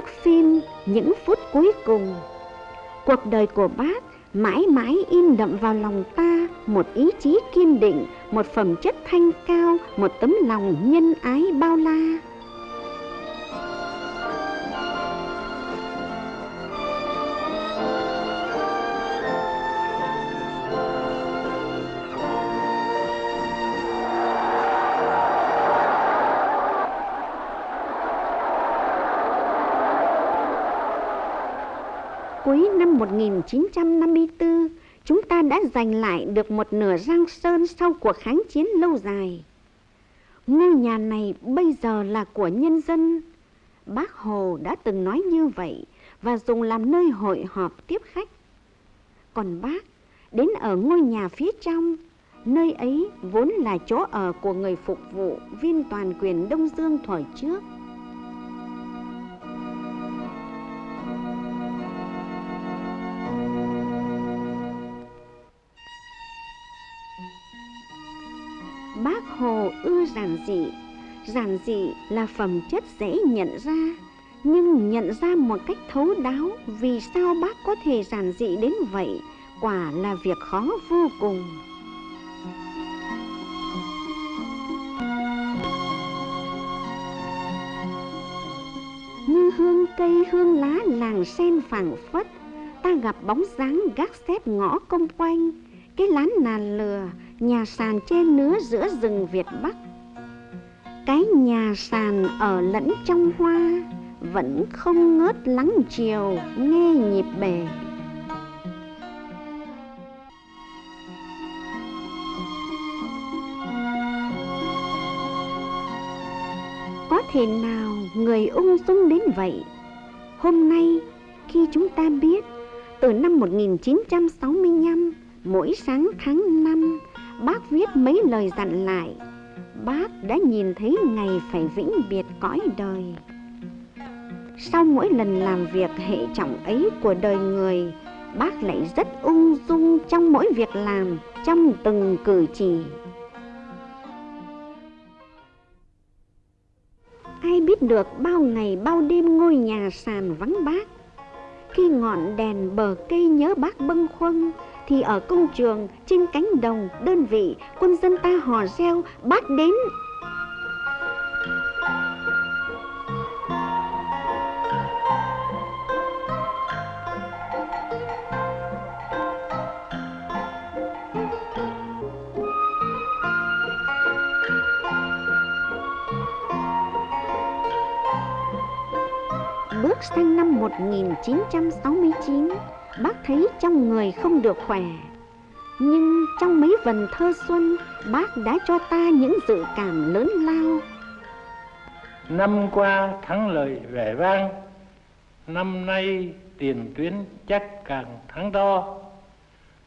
thước phim những phút cuối cùng. Cuộc đời của bác mãi mãi in đậm vào lòng ta một ý chí kiên định, một phẩm chất thanh cao, một tấm lòng nhân ái bao la. 1954, chúng ta đã giành lại được một nửa Giang Sơn sau cuộc kháng chiến lâu dài. Ngôi nhà này bây giờ là của nhân dân. Bác Hồ đã từng nói như vậy và dùng làm nơi hội họp tiếp khách. Còn bác đến ở ngôi nhà phía trong, nơi ấy vốn là chỗ ở của người phục vụ viên toàn quyền Đông Dương thời trước. Hồ ưa giản dị. Giản dị là phẩm chất dễ nhận ra, Nhưng nhận ra một cách thấu đáo, Vì sao bác có thể giản dị đến vậy, Quả là việc khó vô cùng. Như hương cây, hương lá làng sen phảng phất, Ta gặp bóng dáng gác xếp ngõ công quanh, Cái lán nà lừa nhà sàn che nứa giữa rừng Việt Bắc. Cái nhà sàn ở lẫn trong hoa, vẫn không ngớt lắng chiều nghe nhịp bể. Có thể nào người ung dung đến vậy? Hôm nay, khi chúng ta biết, từ năm 1965, mỗi sáng tháng bác viết mấy lời dặn lại. Bác đã nhìn thấy ngày phải vĩnh biệt cõi đời. Sau mỗi lần làm việc hệ trọng ấy của đời người, bác lại rất ung dung trong mỗi việc làm, trong từng cử chỉ. Ai biết được bao ngày bao đêm ngôi nhà sàn vắng bác. Khi ngọn đèn bờ cây nhớ bác bâng khuâng thì ở công trường, trên cánh đồng, đơn vị, quân dân ta hò reo bác đến Bước sang năm 1969 bác thấy trong người không được khỏe. Nhưng trong mấy vần thơ xuân, bác đã cho ta những dự cảm lớn lao. Năm qua thắng lợi vẻ vang, năm nay tiền tuyến chắc càng thắng to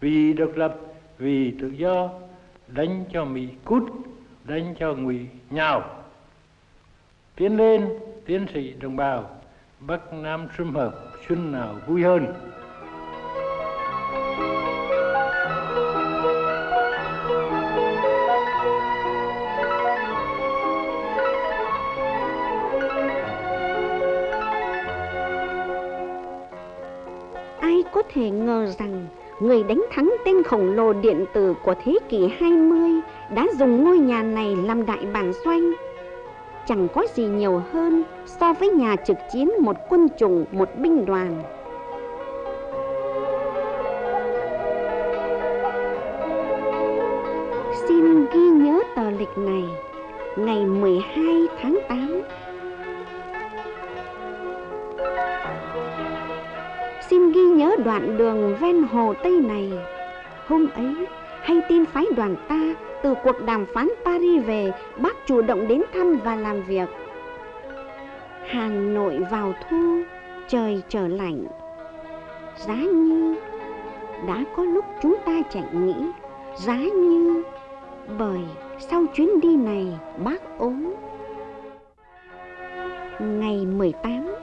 vì độc lập, vì tự do, đánh cho mỹ cút, đánh cho ngụy nhào. Tiến lên, tiến sĩ đồng bào, bắc nam sum hợp xuân nào vui hơn? Thể ngờ rằng người đánh thắng tên khổng lồ điện tử của thế kỷ 20 đã dùng ngôi nhà này làm đại bản doanh. Chẳng có gì nhiều hơn so với nhà trực chiến một quân chủng, một binh đoàn. Xin ghi nhớ tờ lịch này, ngày 12 tháng 8 xin ghi nhớ đoạn đường ven hồ Tây này. Hôm ấy, hay tin phái đoàn ta từ cuộc đàm phán Paris về, bác chủ động đến thăm và làm việc. Hà Nội vào thu, trời trở lạnh. Giá như đã có lúc chúng ta chạy nghĩ, giá như bởi sau chuyến đi này bác ốm. Ngày 18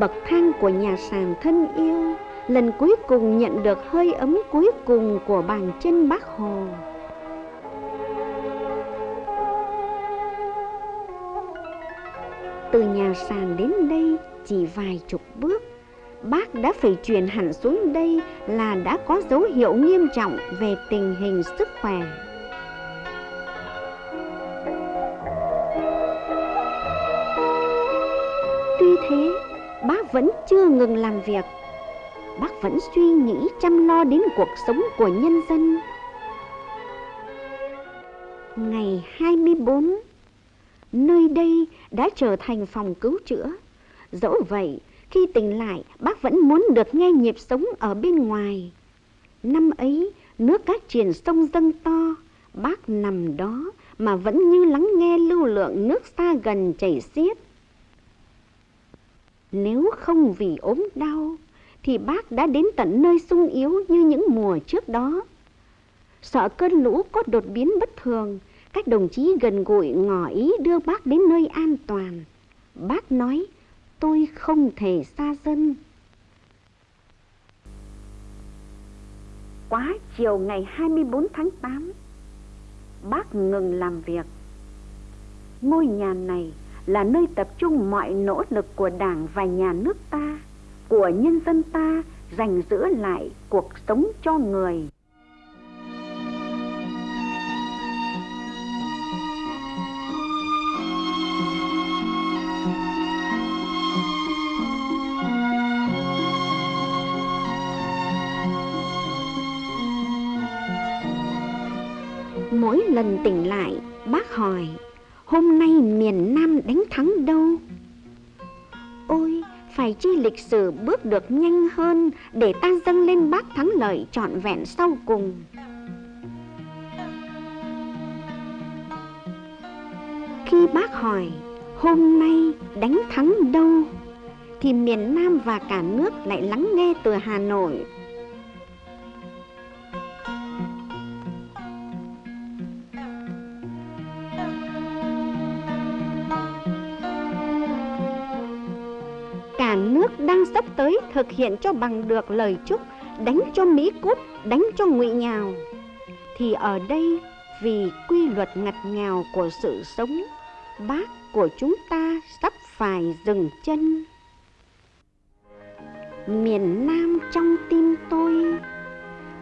bậc thang của nhà sàn thân yêu. Lần cuối cùng nhận được hơi ấm cuối cùng của bàn chân bác hồ. Từ nhà sàn đến đây, chỉ vài chục bước, Bác đã phải chuyển hẳn xuống đây là đã có dấu hiệu nghiêm trọng về tình hình sức khỏe. Vẫn chưa ngừng làm việc Bác vẫn suy nghĩ chăm lo đến cuộc sống của nhân dân Ngày 24 Nơi đây đã trở thành phòng cứu chữa Dẫu vậy, khi tỉnh lại, bác vẫn muốn được nghe nhịp sống ở bên ngoài. Năm ấy, nước cát triển sông dâng to, bác nằm đó mà vẫn như lắng nghe lưu lượng nước xa gần chảy xiết. Nếu không vì ốm đau, thì bác đã đến tận nơi sung yếu như những mùa trước đó. Sợ cơn lũ có đột biến bất thường, các đồng chí gần gũi ngỏ ý đưa bác đến nơi an toàn. Bác nói, tôi không thể xa dân. Quá chiều ngày 24 tháng 8, bác ngừng làm việc. Ngôi nhà này là nơi tập trung mọi nỗ lực của Đảng và nhà nước ta, của nhân dân ta dành giữ lại cuộc sống cho người. Mỗi lần tỉnh lại, bác hỏi, hôm nay miền Nam đánh thắng đâu? Ôi, phải chi lịch sử bước được nhanh hơn để ta dâng lên bác thắng lợi trọn vẹn sau cùng. Khi bác hỏi, hôm nay đánh thắng đâu? Thì miền Nam và cả nước lại lắng nghe từ Hà Nội nước đang sắp tới thực hiện cho bằng được lời chúc đánh cho Mỹ cút, đánh cho ngụy nhào. Thì ở đây vì quy luật ngặt nghèo của sự sống, bác của chúng ta sắp phải dừng chân. Miền Nam trong tim tôi,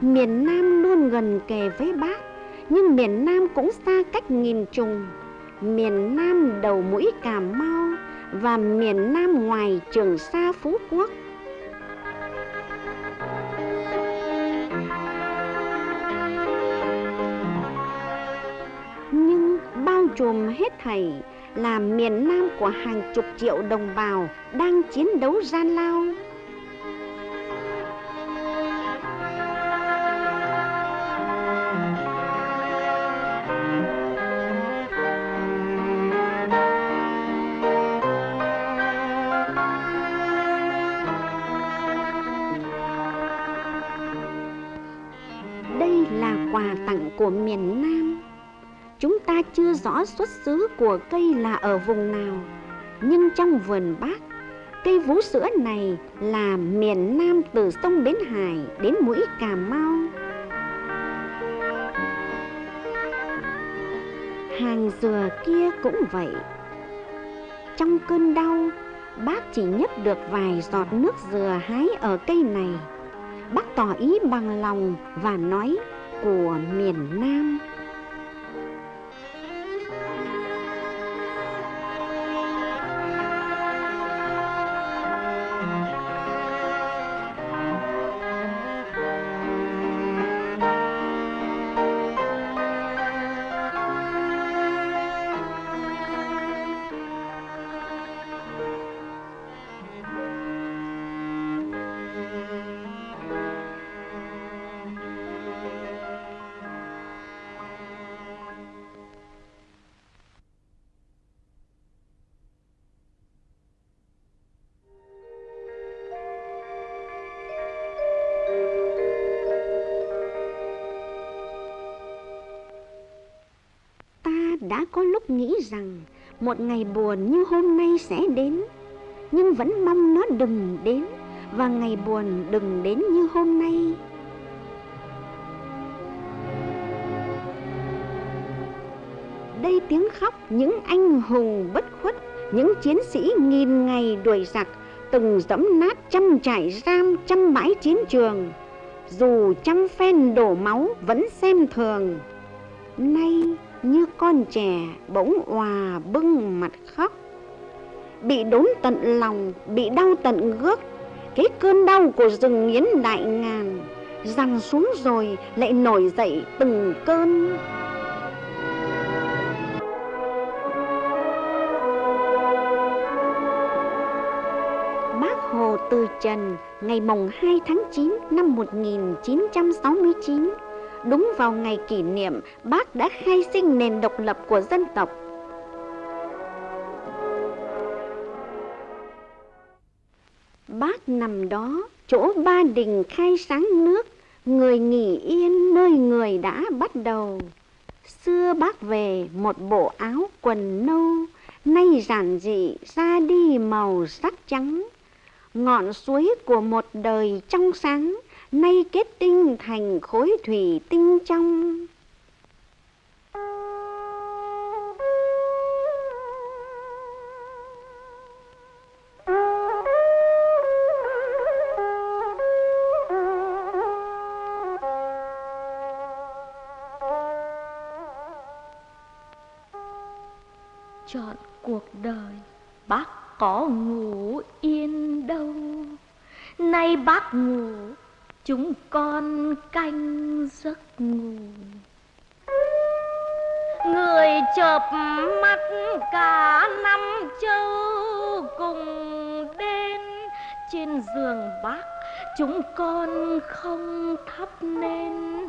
miền Nam luôn gần kề với bác, nhưng miền Nam cũng xa cách nghìn trùng. Miền Nam đầu mũi Cà Mau và miền Nam ngoài Trường Sa Phú Quốc. Nhưng bao trùm hết thảy là miền Nam của hàng chục triệu đồng bào đang chiến đấu gian lao rõ xuất xứ của cây là ở vùng nào, nhưng trong vườn bác, cây vú sữa này là miền Nam từ sông Bến Hải đến mũi Cà Mau. Hàng dừa kia cũng vậy. Trong cơn đau, bác chỉ nhấp được vài giọt nước dừa hái ở cây này. Bác tỏ ý bằng lòng và nói của miền Nam đã có lúc nghĩ rằng một ngày buồn như hôm nay sẽ đến, nhưng vẫn mong nó đừng đến và ngày buồn đừng đến như hôm nay. Đây tiếng khóc những anh hùng bất khuất, những chiến sĩ nghìn ngày đuổi giặc, từng dẫm nát trăm trại giam, trăm bãi chiến trường. Dù trăm phen đổ máu vẫn xem thường, nay như con trẻ bỗng hòa bưng mặt khóc. Bị đốn tận lòng, bị đau tận gước cái cơn đau của rừng nghiến đại ngàn rằng xuống rồi lại nổi dậy từng cơn. Bác Hồ Từ Trần, ngày mùng 2 tháng 9 năm 1969 đúng vào ngày kỷ niệm bác đã khai sinh nền độc lập của dân tộc Bác nằm đó, chỗ ba đình khai sáng nước, người nghỉ yên nơi người đã bắt đầu. Xưa bác về một bộ áo quần nâu, nay giản dị ra đi màu sắc trắng. Ngọn suối của một đời trong sáng, nay kết tinh thành khối thủy tinh trong. chọn cuộc đời, bác có ngủ yên đâu nay bác ngủ chúng con canh giấc ngủ. Người chợp mắt cả năm châu cùng đến trên giường bác, chúng con không thắp nên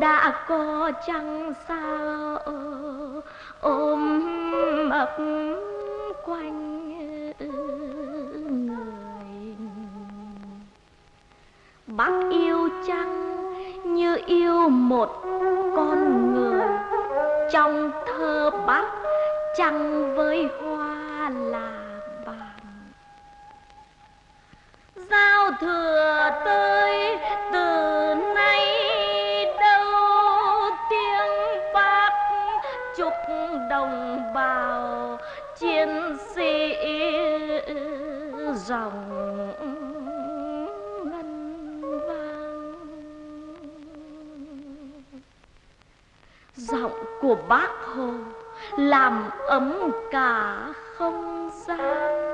đã có chăng sao, ôm ấp quanh. Yêu một con người. Trong thơ bác chăng với hoa giọng của bác hồ làm ấm cả không gian.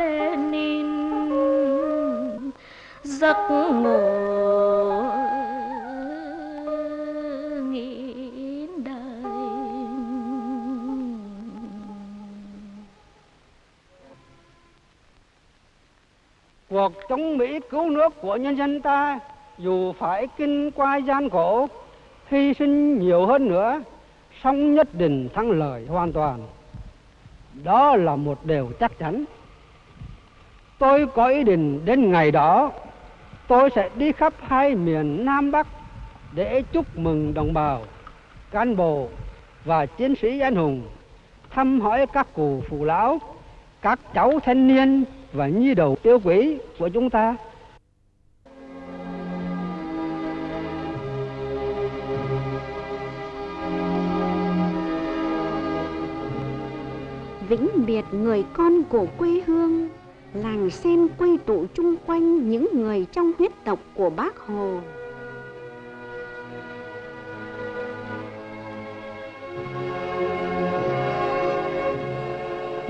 Lenin giấc ngủ nghĩ đời Cuộc chống Mỹ cứu nước của nhân dân ta dù phải kinh qua gian khổ, hy sinh nhiều hơn nữa, song nhất định thắng lợi hoàn toàn. Đó là một điều chắc chắn. Tôi có ý định đến ngày đó, tôi sẽ đi khắp hai miền Nam Bắc để chúc mừng đồng bào, cán bộ và chiến sĩ anh hùng, thăm hỏi các cụ phụ lão, các cháu thanh niên và nhi đầu tiêu quý của chúng ta. vĩnh biệt người con của quê hương làng sen quay tụ chung quanh những người trong huyết tộc của bác hồ.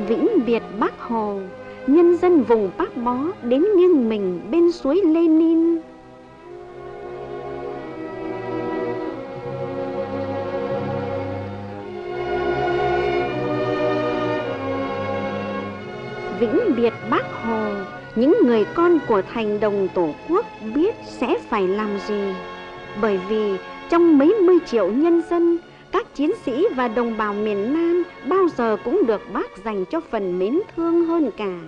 Vĩnh biệt bác hồ, nhân dân vùng bác bó đến nghiêng mình bên suối lenin người con của thành đồng tổ quốc biết sẽ phải làm gì bởi vì trong mấy mươi triệu nhân dân các chiến sĩ và đồng bào miền Nam bao giờ cũng được bác dành cho phần mến thương hơn cả.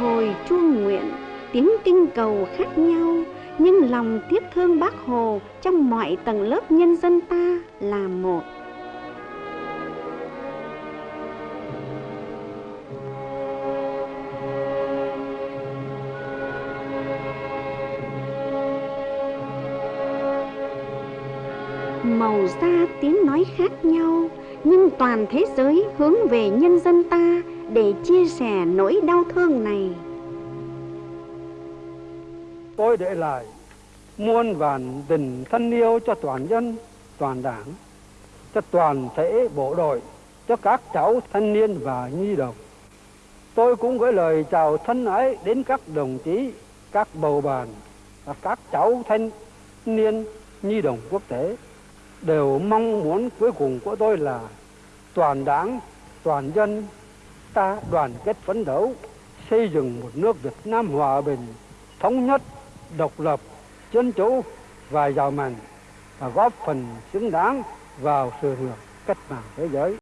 Hồi chuông nguyện, tiếng kinh cầu khác nhau, nhưng lòng tiếc thương bác hồ trong mọi tầng lớp nhân dân ta là một. Màu da tiếng nói khác nhau, nhưng toàn thế giới hướng về nhân dân ta để chia sẻ nỗi đau thương này tôi để lại, muôn vàn tình thân yêu cho toàn dân, toàn đảng, cho toàn thể bộ đội, cho các cháu thanh niên và nhi đồng. Tôi cũng gửi lời chào thân ái đến các đồng chí, các bầu bàn và các cháu thanh niên, nhi đồng quốc tế. Đều mong muốn cuối cùng của tôi là toàn đảng, toàn dân ta đoàn kết phấn đấu, xây dựng một nước Việt Nam hòa bình, thống nhất độc lập dân chủ và giàu mạnh, và góp phần xứng đáng vào sự nghiệp cách mạng thế giới.